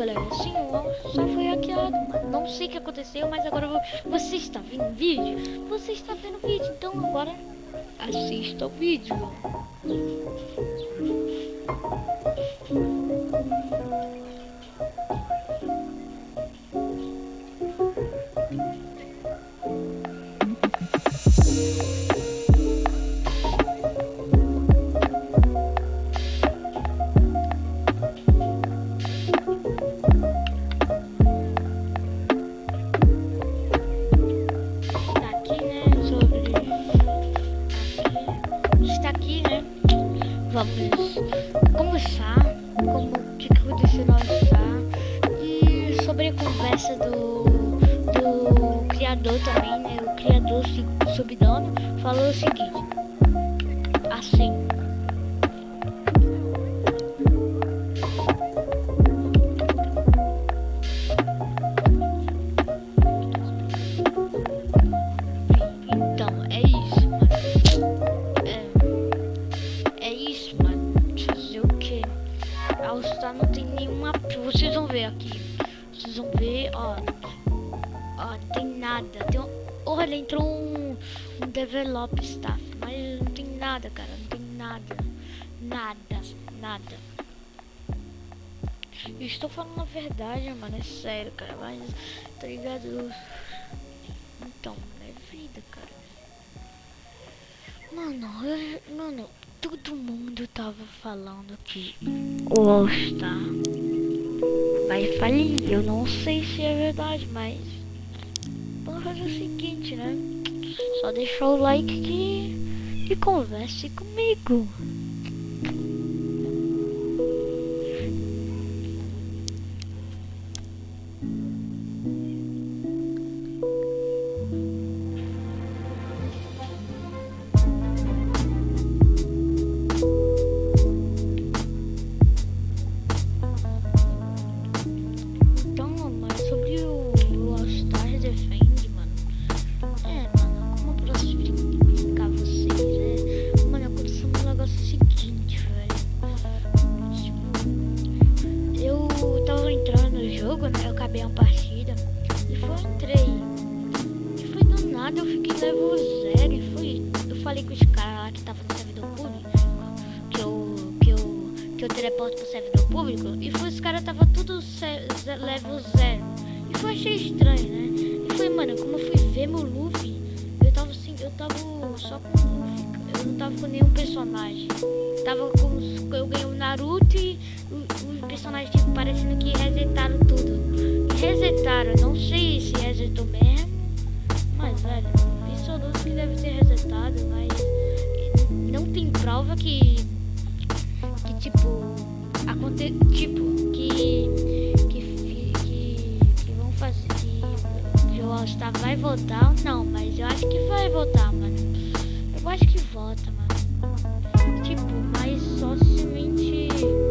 galera. Sim, o All Star foi hackeado, mano. Não sei o que aconteceu, mas agora vo- você está vendo vídeo? Você está vendo vídeo, então agora assista o vídeo. Conversar como o que aconteceu no All-Star e sobre a conversa do, do criador também, né? O criador subdono falou o seguinte. Assim. All-Star não tem nenhuma. Vocês vão ver aqui. Vocês vão ver, ó. Ó, tem nada. Tem um... Olha, entrou um, um develop staff. Mas não tem nada, cara. Não tem nada. Nada, nada. Eu estou falando a verdade, mano. É sério, cara. Mas, tá ligado? Então, é vida, cara. Mano, eu, mano, todo mundo tava falando que o All Star vai falir. Eu não sei se é verdade, mas vamos fazer o seguinte, né? Só deixar o like que, e converse comigo. Jogo, né? Eu acabei uma partida. E foi, entrei. E foi do nada, eu fiquei level zero. E foi. Eu falei com os caras lá que tava no servidor público. Que eu. Que eu. Que eu teleporto pro servidor público. E foi, os caras tava tudo level zero. E foi achei estranho, né? E foi, mano, como eu fui ver meu Luffy, eu tava assim, eu tava só com o Luffy. Eu não tava com nenhum personagem. Tava com. Eu ganhei o Naruto e personagens tipo, parecendo que resetaram tudo. Resetaram, não sei se resetou mesmo. Mas velho, isso duvido que deve ter resetado, mas não tem prova que. Que tipo. Aconte, tipo, que. Que, que. vão fazer. Que o All-Star vai voltar ou não, mas eu acho que vai voltar, mano. Eu acho que volta, mano. Tipo, mas só somente.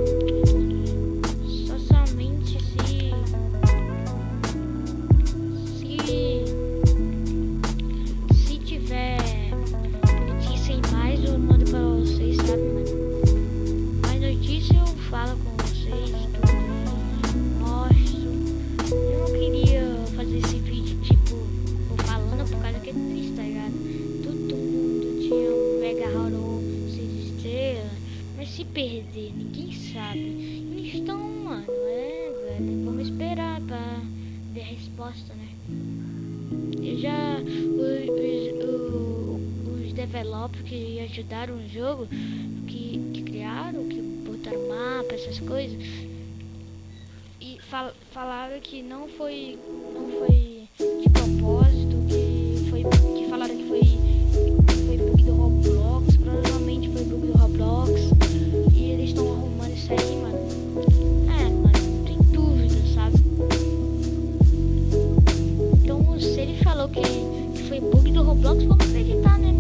Se perder, ninguém sabe. Então, mano, é, velho, vamos esperar pra ver a resposta, né? Eu já. Os, os, os developers que ajudaram o jogo, que, que criaram, que botaram mapa, essas coisas, e fal, falaram que não foi. Não foi de propósito. falou que foi bug do Roblox, vamos acreditar, né?